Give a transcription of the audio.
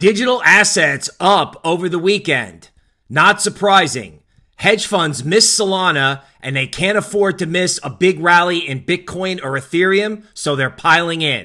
Digital assets up over the weekend. Not surprising. Hedge funds miss Solana and they can't afford to miss a big rally in Bitcoin or Ethereum, so they're piling in.